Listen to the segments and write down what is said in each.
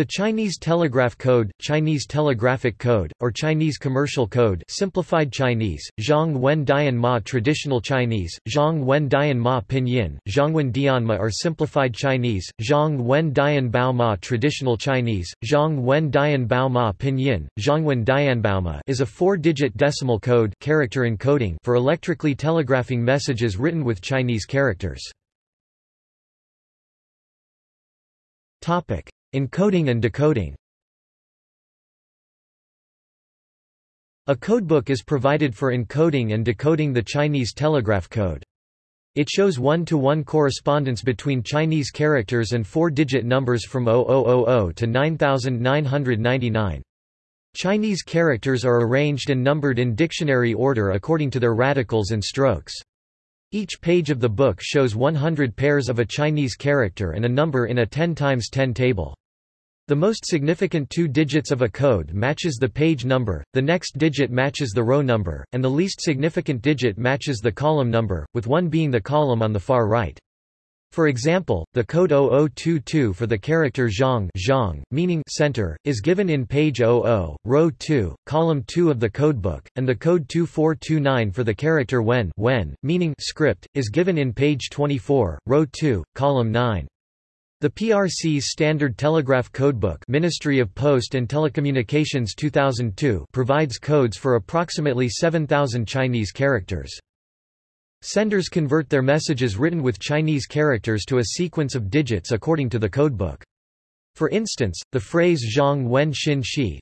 The Chinese Telegraph Code, Chinese Telegraphic Code, or Chinese Commercial Code Simplified Chinese, Zhang Wen Dian Ma Traditional Chinese, Zhang Wen Dian Ma Pinyin, Zhangwen Dianma or Simplified Chinese, Zhang Wen Dian Bao Ma Traditional Chinese, Zhang Wen Dian Bao Ma Pinyin, Zhangwen Dianbaoma is a four-digit decimal code character encoding for electrically telegraphing messages written with Chinese characters. Topic. Encoding and decoding A codebook is provided for encoding and decoding the Chinese telegraph code. It shows one-to-one -one correspondence between Chinese characters and four-digit numbers from 0000 to 9999. Chinese characters are arranged and numbered in dictionary order according to their radicals and strokes. Each page of the book shows 100 pairs of a Chinese character and a number in a 10 times 10 table. The most significant two digits of a code matches the page number, the next digit matches the row number, and the least significant digit matches the column number, with one being the column on the far right. For example, the code 0022 for the character zhang, zhang meaning center, is given in page 00, row 2, column 2 of the codebook, and the code 2429 for the character wen, wen meaning script, is given in page 24, row 2, column 9. The PRC's Standard Telegraph Codebook Ministry of Post and Telecommunications 2002 provides codes for approximately 7,000 Chinese characters. Senders convert their messages written with Chinese characters to a sequence of digits according to the codebook. For instance, the phrase Zhang Wen Xin Shi,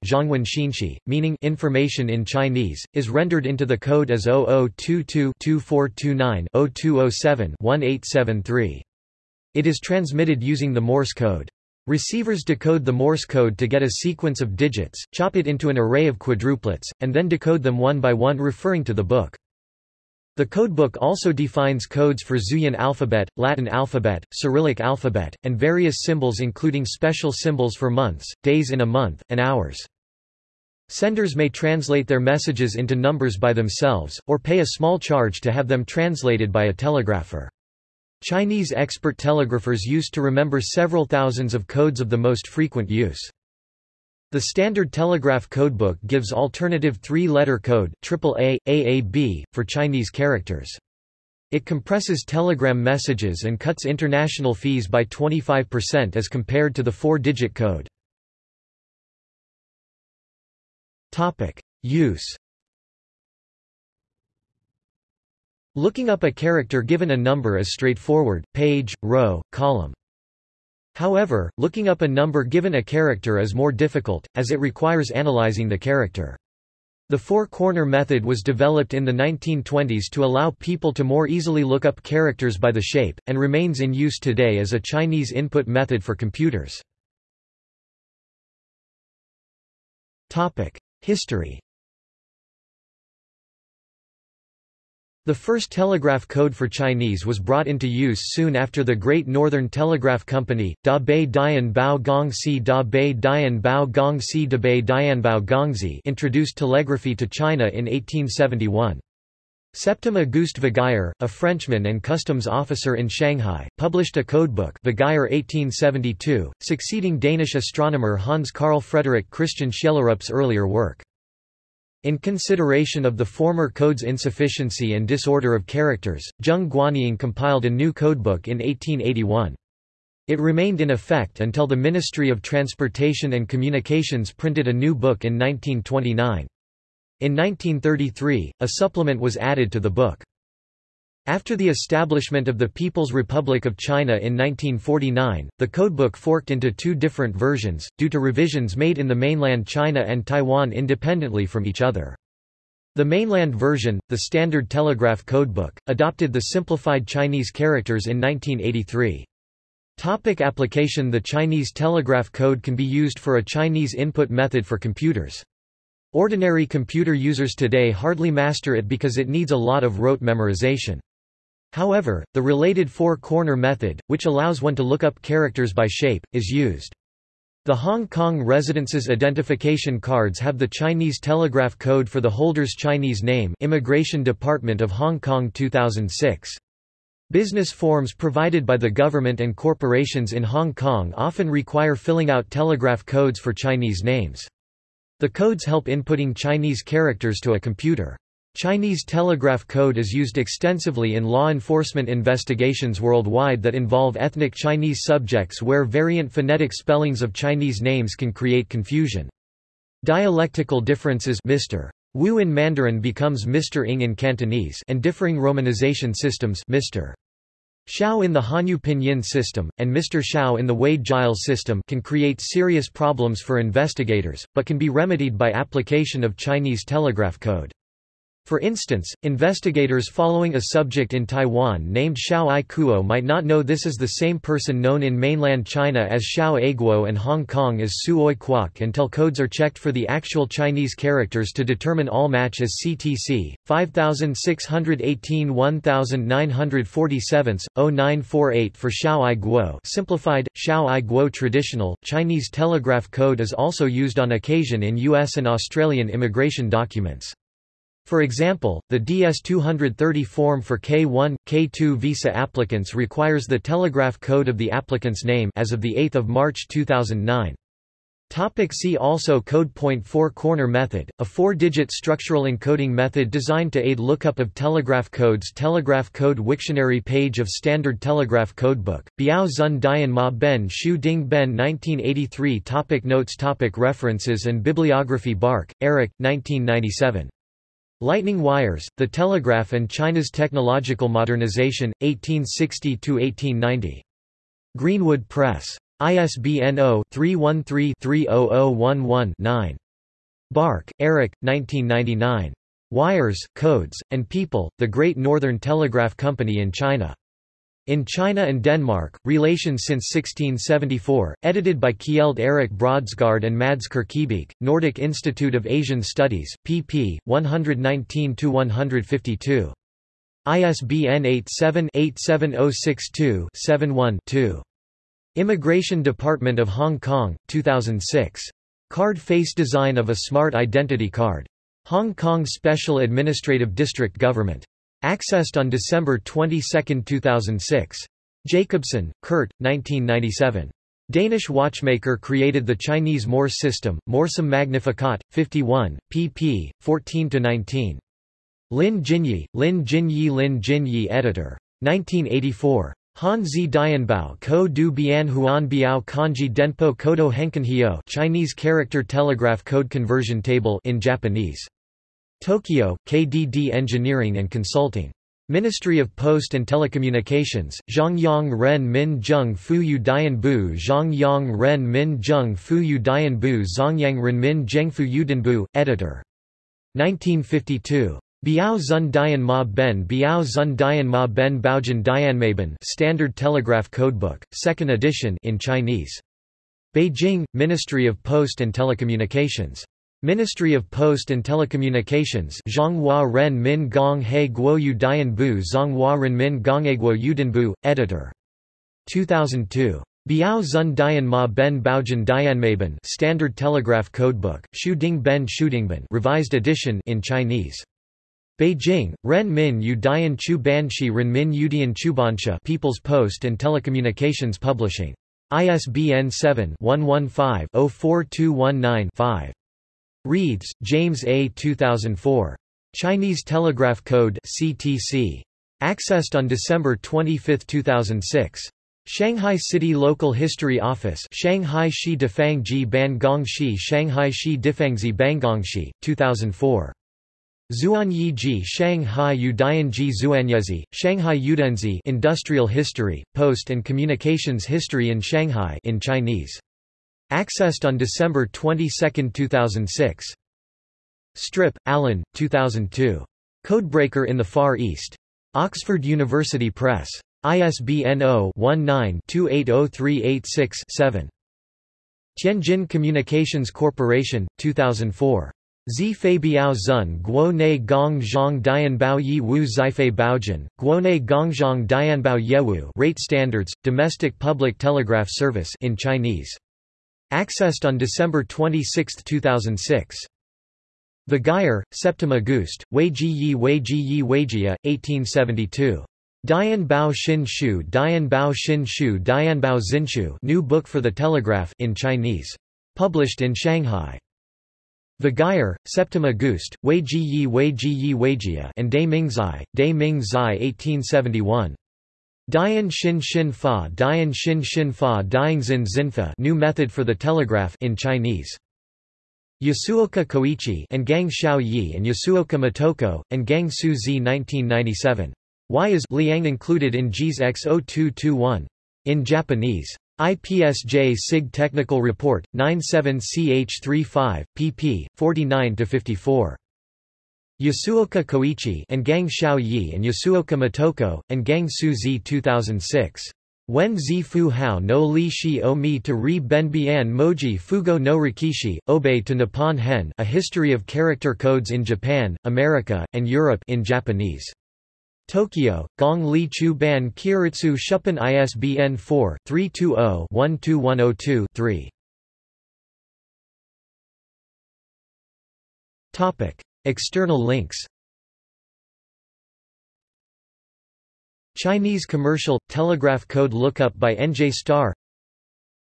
meaning information in Chinese, is rendered into the code as 0022-2429-0207-1873. It is transmitted using the Morse code. Receivers decode the Morse code to get a sequence of digits, chop it into an array of quadruplets, and then decode them one by one referring to the book. The codebook also defines codes for Zhuyin alphabet, Latin alphabet, Cyrillic alphabet, and various symbols including special symbols for months, days in a month, and hours. Senders may translate their messages into numbers by themselves, or pay a small charge to have them translated by a telegrapher. Chinese expert telegraphers used to remember several thousands of codes of the most frequent use. The Standard Telegraph Codebook gives alternative three-letter code AAA, AAB, for Chinese characters. It compresses telegram messages and cuts international fees by 25% as compared to the four-digit code. Use Looking up a character given a number is straightforward, page, row, column. However, looking up a number given a character is more difficult, as it requires analyzing the character. The four-corner method was developed in the 1920s to allow people to more easily look up characters by the shape, and remains in use today as a Chinese input method for computers. History The first telegraph code for Chinese was brought into use soon after the Great Northern Telegraph Company, Da Bei Dian Bao Gong Si Da Bei Dian Bao Gong Si Da Bei Dian Bao Gongzi introduced telegraphy to China in 1871. Septim Auguste Viguier, a Frenchman and customs officer in Shanghai, published a codebook Viguier 1872, succeeding Danish astronomer Hans Carl Frederik Christian Schjellerup's earlier work. In consideration of the former code's insufficiency and disorder of characters, Zheng Guanying compiled a new codebook in 1881. It remained in effect until the Ministry of Transportation and Communications printed a new book in 1929. In 1933, a supplement was added to the book. After the establishment of the People's Republic of China in 1949, the codebook forked into two different versions, due to revisions made in the mainland China and Taiwan independently from each other. The mainland version, the Standard Telegraph Codebook, adopted the simplified Chinese characters in 1983. Topic application The Chinese telegraph code can be used for a Chinese input method for computers. Ordinary computer users today hardly master it because it needs a lot of rote memorization. However, the related four-corner method, which allows one to look up characters by shape, is used. The Hong Kong Residences Identification Cards have the Chinese telegraph code for the holder's Chinese name Immigration Department of Hong Kong 2006. Business forms provided by the government and corporations in Hong Kong often require filling out telegraph codes for Chinese names. The codes help inputting Chinese characters to a computer. Chinese telegraph code is used extensively in law enforcement investigations worldwide that involve ethnic Chinese subjects where variant phonetic spellings of Chinese names can create confusion. Dialectical differences Mr. Wu in Mandarin becomes Mr. Ng in Cantonese and differing romanization systems Mr. Xiao in the Hanyu Pinyin system, and Mr. Hsiao in the Wade-Giles system can create serious problems for investigators, but can be remedied by application of Chinese telegraph code. For instance, investigators following a subject in Taiwan named Hsiao Ai Kuo might not know this is the same person known in mainland China as Xiao Aiguo and Hong Kong as Su Oi Kwok until codes are checked for the actual Chinese characters to determine all match as CTC, 5618 1947, 0948 for Xiao Ai Guo simplified, Xiao Ai Guo traditional, Chinese telegraph code is also used on occasion in U.S. and Australian immigration documents. For example, the DS-230 form for K1, K2 visa applicants requires the telegraph code of the applicant's name as of 8 March 2009. Topic see also Code Point 4 Corner Method, a four-digit structural encoding method designed to aid lookup of telegraph codes Telegraph Code Wiktionary page of Standard Telegraph Codebook, Biao Zun Dian Ma Ben Shu Ding Ben 1983 topic Notes topic References and bibliography Baark, Erik, 1997. Lightning Wires, The Telegraph and China's Technological Modernization, 1860–1890. Greenwood Press. ISBN 0-313-30011-9. Baark, Erik, 1999. Wires, Codes, and People, The Great Northern Telegraph Company in China. In China and Denmark, Relations since 1674, edited by Kjeld Erik Brodsgaard and Mads Kirkebæk, Nordic Institute of Asian Studies, pp. 119–152. ISBN 87-87062-71-2. Immigration Department of Hong Kong, 2006. Card face design of a smart identity card. Hong Kong Special Administrative District Government. Accessed on December 22, 2006. Jacobsen, Kurt, 1997. Danish watchmaker created the Chinese Morse system, Morsum Magnificat, 51, pp. 14–19. Lin Jinyi, Lin Jinyi Lin Jinyi editor. 1984. Han Zi Dianbao Ko Du Bian Huan Biao Kanji Denpo Kodo Henkenhyo Chinese Character Telegraph Code Conversion Table in Japanese. Tokyo, KDD Engineering and Consulting. Ministry of Post and Telecommunications, Zhongyang Ren Min Zheng Fuyu Dian Bu Zhongyang Ren Min Zheng Fuyu Dian Bu Zongyang Ren Min Zhengfu Yudanbu, editor. 1952. Biao Zun Dian Ma Ben Biao Zun Dian Ma Ben Baojian Dianmaben Standard Telegraph Codebook, 2nd edition in Chinese. Beijing, Ministry of Post and Telecommunications. Ministry of Post and Telecommunications Zhonghua Ren Min Gong He Guoyu Dian Bu Zhonghua editor. 2002. Biao Zun Dian Ma Ben Baojian Dianmaben Standard Telegraph Codebook, Shu Ding Ben Shudingban revised edition in Chinese. Beijing, Ren Min Yu Dian Chu Banshi Ren Min Yudian Chubansha People's Post and Telecommunications Publishing. ISBN 7-115-04219-5. Reeds, James A. 2004. Chinese Telegraph Code CTC. Accessed on December 25, 2006. Shanghai City Local History Office Shanghai Shi Difangji Bangongshi Shanghai Shi Difangzi Bangongshi, 2004. Zuanyi Ji Shanghai Udianji Zuanyezi, Shanghai Udenzi Industrial History, Post and Communications History in Shanghai in Chinese. Accessed on December 22, 2006. Stripp, Alan, 2002. Codebreaker in the Far East. Oxford University Press. ISBN 0-19-280386-7. Tianjin Communications Corporation, 2004. Zi Fei Biao Zun Guo Gong Zhang Dianbao Yi Wu Zifei Baojin, Guo Ne Gongzhang Dianbao Yewu Rate Standards, Domestic Public Telegraph Service in Chinese. Accessed on December 26, 2006. Viguier, Septim Auguste, Wei Ji Yi Wei Ji Yi Weijia, 1872. Dian Bao Xin Shu Dian Bao Xin Shu Dian Bao New Book for the Telegraph in Chinese. Published in Shanghai. Viguier, Septima Gust, Wei Ji Yi Wei Ji Yi Weijia and Dai Mingzai, Dai Mingzai 1871. Dian Xin Xin Fa Dian Xin Xin Fa Diangzin Zinfa New Method for the Telegraph in Chinese. Yasuoka Koichi and Gang Xiao Yi and Yasuoka Motoko, and Gang Su Zi 1997. Why is Liang included in JIS X0221? In Japanese. IPSJ SIG Technical Report, 97CH35, pp. 49-54. Yasuoka Koichi and Gang Xiao Yi and Yasuoka Motoko, and Gang Su Zi 2006. Wen zi fu hao no li shi o mi to ri ben bian moji fugo no rikishi, obey to Nippon Hen A History of Character Codes in Japan, America, and Europe in Japanese. Tokyo, Gong Li Chu Ban Keiritsu Shuppen ISBN 4-320-12102-3. External links. Chinese commercial – telegraph code lookup by NJ Star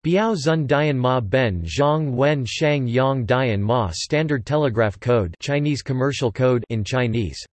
Biao Zun Dian Ma Ben Zhang Wen Shang Yang Dian Ma Standard Telegraph Code Chinese commercial code in Chinese